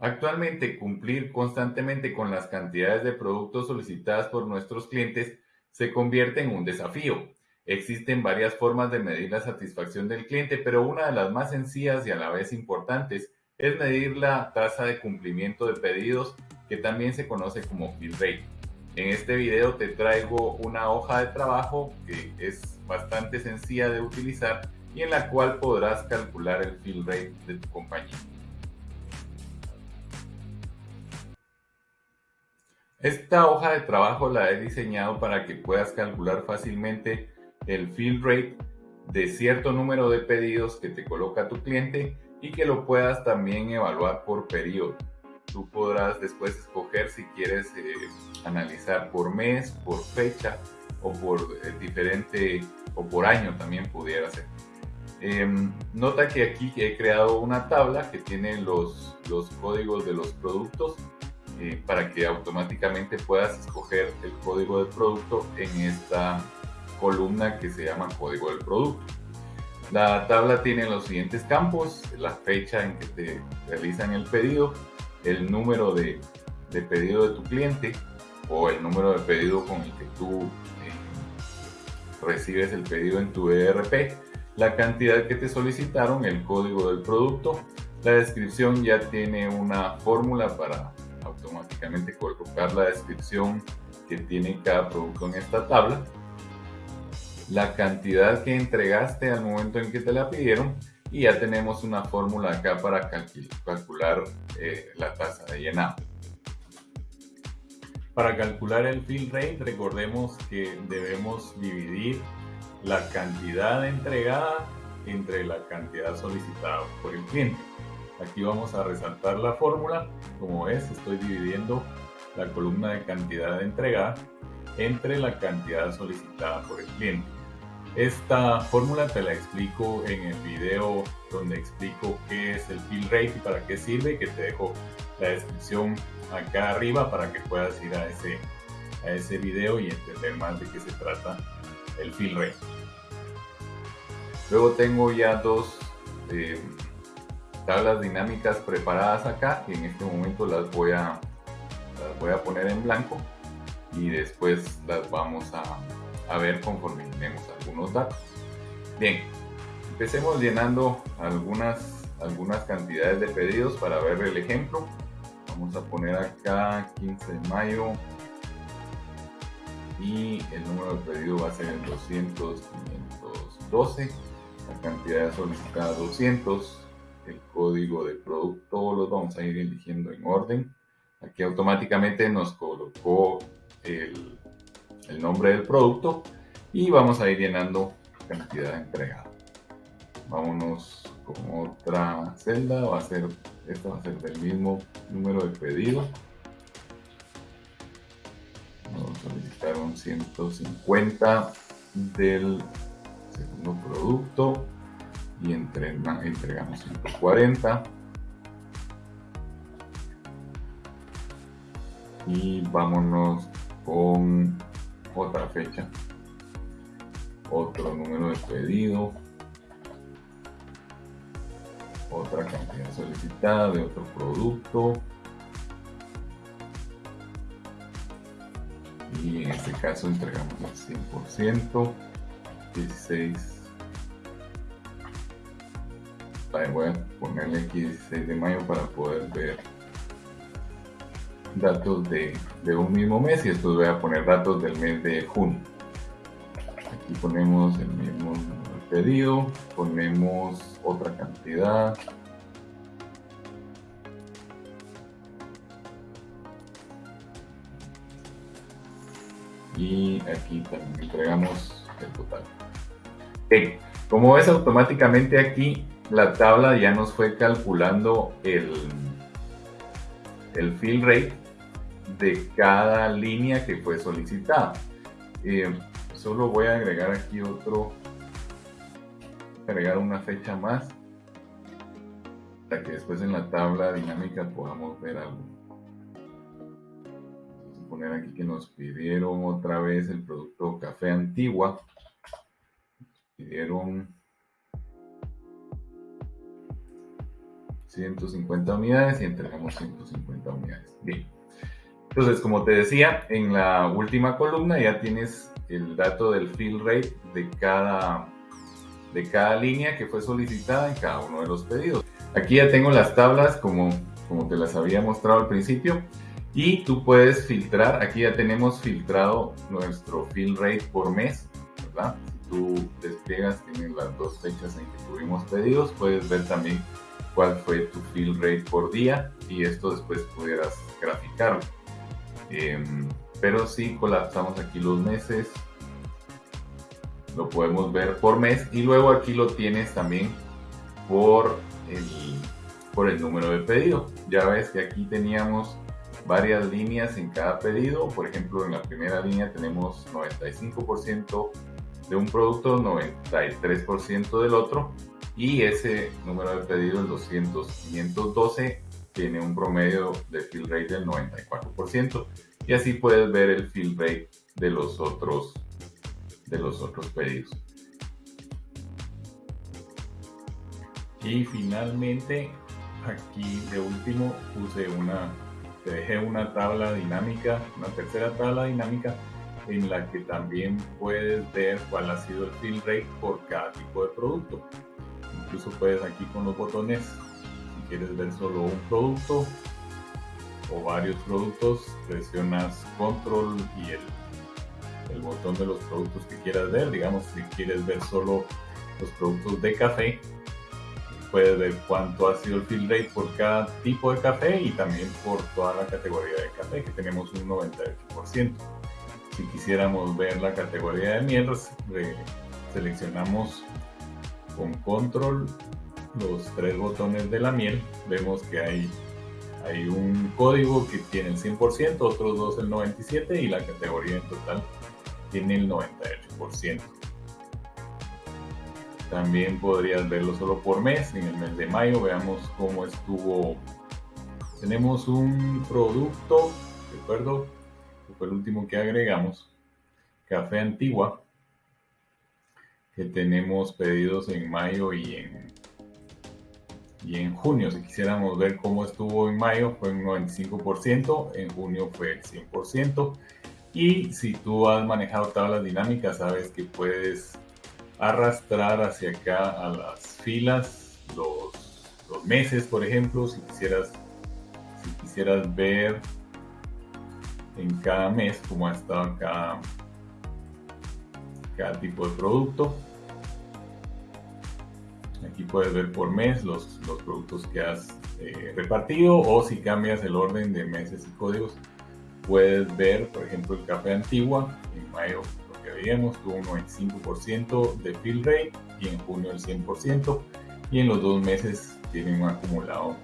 Actualmente, cumplir constantemente con las cantidades de productos solicitadas por nuestros clientes se convierte en un desafío. Existen varias formas de medir la satisfacción del cliente, pero una de las más sencillas y a la vez importantes es medir la tasa de cumplimiento de pedidos, que también se conoce como fill rate. En este video te traigo una hoja de trabajo que es bastante sencilla de utilizar y en la cual podrás calcular el fill rate de tu compañía. Esta hoja de trabajo la he diseñado para que puedas calcular fácilmente el fill rate de cierto número de pedidos que te coloca tu cliente y que lo puedas también evaluar por periodo. Tú podrás después escoger si quieres eh, analizar por mes, por fecha o por eh, diferente o por año también pudiera ser. Em, nota que aquí he creado una tabla que tiene los, los códigos de los productos eh, para que automáticamente puedas escoger el código del producto en esta columna que se llama código del producto. La tabla tiene los siguientes campos, la fecha en que te realizan el pedido, el número de, de pedido de tu cliente o el número de pedido con el que tú eh, recibes el pedido en tu ERP, la cantidad que te solicitaron, el código del producto, la descripción ya tiene una fórmula para colocar la descripción que tiene cada producto en esta tabla, la cantidad que entregaste al momento en que te la pidieron y ya tenemos una fórmula acá para calcular eh, la tasa de llenado. Para calcular el fill rate recordemos que debemos dividir la cantidad entregada entre la cantidad solicitada por el cliente. Aquí vamos a resaltar la fórmula. Como ves, estoy dividiendo la columna de cantidad entregada entre la cantidad solicitada por el cliente. Esta fórmula te la explico en el video donde explico qué es el fill rate y para qué sirve, que te dejo la descripción acá arriba para que puedas ir a ese, a ese video y entender más de qué se trata el fill rate. Luego tengo ya dos eh, tablas dinámicas preparadas acá y en este momento las voy a, voy a poner en blanco y después las vamos a, a ver conforme tenemos algunos datos. Bien, empecemos llenando algunas, algunas cantidades de pedidos para ver el ejemplo. Vamos a poner acá 15 de mayo y el número de pedido va a ser el 200 512 la cantidad solicitada 200 el código de producto, los vamos a ir eligiendo en orden. Aquí automáticamente nos colocó el, nombre del producto y vamos a ir llenando cantidad entregada. Vámonos con otra celda, va a ser, esta va a ser del mismo número de pedido. Vamos a solicitar un 150 del segundo producto y entregamos 140 y vámonos con otra fecha. Otro número de pedido. Otra cantidad solicitada de otro producto. Y en este caso entregamos el 100% 16 voy a ponerle aquí 16 de mayo para poder ver datos de, de, un mismo mes y después voy a poner datos del mes de junio. Aquí ponemos el mismo pedido, ponemos otra cantidad. Y aquí también entregamos el total. Como ves automáticamente aquí la tabla ya nos fue calculando el, el fill rate de cada línea que fue solicitada. Eh, solo voy a agregar aquí otro, agregar una fecha más para que después en la tabla dinámica podamos ver algo. Vamos a poner aquí que nos pidieron otra vez el producto café antigua. pidieron 150 unidades y entregamos 150 unidades. Bien. Entonces, como te decía, en la última columna ya tienes el dato del fill rate de cada, de cada línea que fue solicitada en cada uno de los pedidos. Aquí ya tengo las tablas como, como te las había mostrado al principio y tú puedes filtrar, aquí ya tenemos filtrado nuestro fill rate por mes, ¿verdad? Si tú despliegas, tienes las dos fechas en que tuvimos pedidos, puedes ver también cuál fue tu fill rate por día y esto después pudieras graficarlo. Em, pero si colapsamos aquí los meses, lo podemos ver por mes y luego aquí lo tienes también por el, por el número de pedido. Ya ves que aquí teníamos varias líneas en cada pedido. Por ejemplo, en la primera línea tenemos 95% de un producto, 93% del otro. Y ese número de pedido, el 200, 512, tiene un promedio de fill rate del 94%. Y así puedes ver el fill rate de los otros, de los otros pedidos. Y finalmente, aquí de último puse una te dejé una tabla dinámica, una tercera tabla dinámica en la que también puedes ver cuál ha sido el fill rate por cada tipo de producto. Incluso puedes aquí con los botones, si quieres ver solo un producto o varios productos, presionas control y el, el botón de los productos que quieras ver. Digamos, si quieres ver solo los productos de café, puedes ver cuánto ha sido el fill rate por cada tipo de café y también por toda la categoría de café, que tenemos un 98%. Si quisiéramos ver la categoría de miel, seleccionamos con control los tres botones de la miel. Vemos que hay, hay un código que tiene el 100%, otros dos el 97% y la categoría en total tiene el 98%. También podrías verlo solo por mes. En el mes de mayo veamos cómo estuvo. Tenemos un producto, recuerdo, que fue el último que agregamos, Café Antigua, que tenemos pedidos en mayo y en, y en junio. Si quisiéramos ver cómo estuvo en mayo, fue un 95%, en junio fue el 100%. Y si tú has manejado tablas dinámicas, sabes que puedes arrastrar hacia acá a las filas los, los meses, por ejemplo, si quisieras, si quisieras ver en cada mes cómo ha estado cada, cada tipo de producto. Aquí puedes ver por mes los, los productos que has eh, repartido o si cambias el orden de meses y códigos, puedes ver, por ejemplo, el café antigua en mayo veíamos tuvo un 95% de fill rate y en junio el 100% y en los dos meses tiene un acumulado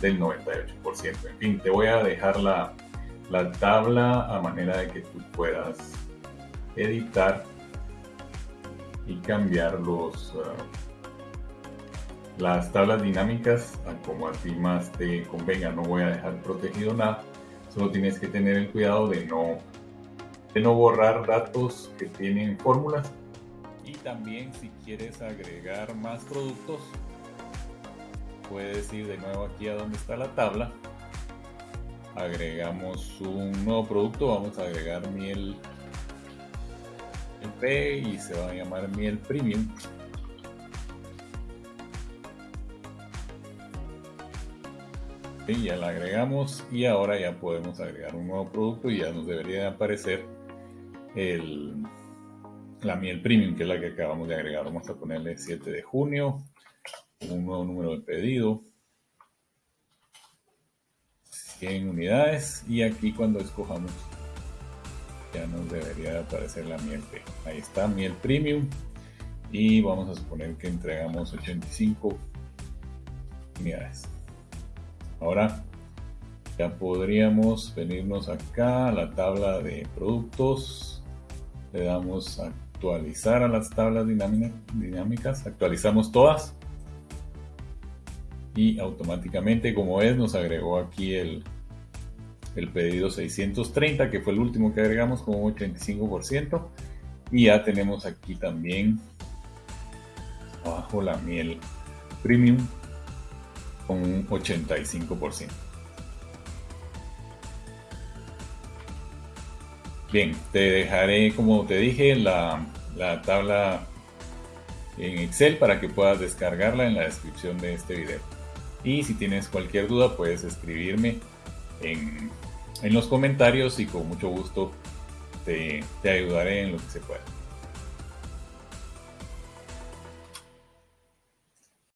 del 98%. En fin, te voy a dejar la, la tabla a manera de que tú puedas editar y cambiar los, uh, las tablas dinámicas como a ti más te convenga. No voy a dejar protegido nada, solo tienes que tener el cuidado de no de no borrar datos que tienen fórmulas. Y también si quieres agregar más productos, puedes ir de nuevo aquí a donde está la tabla. Agregamos un nuevo producto, vamos a agregar miel P y se va a llamar miel premium. Ya la agregamos y ahora ya podemos agregar un nuevo producto y ya nos debería aparecer el, la miel premium, que es la que acabamos de agregar. Vamos a ponerle 7 de junio, un nuevo número de pedido, 100 unidades y aquí cuando escojamos ya nos debería aparecer la miel Ahí está, miel premium y vamos a suponer que entregamos 85 unidades. Ahora ya podríamos venirnos acá a la tabla de productos. Le damos actualizar a las tablas dinámicas, actualizamos todas. Y automáticamente como es nos agregó aquí el, el pedido 630 que fue el último que agregamos con un 85% y ya tenemos aquí también abajo la miel premium con un 85%. Bien, te dejaré, como te dije, la, la tabla en Excel para que puedas descargarla en la descripción de este video. Y si tienes cualquier duda puedes escribirme en, en los comentarios y con mucho gusto te, te ayudaré en lo que se pueda.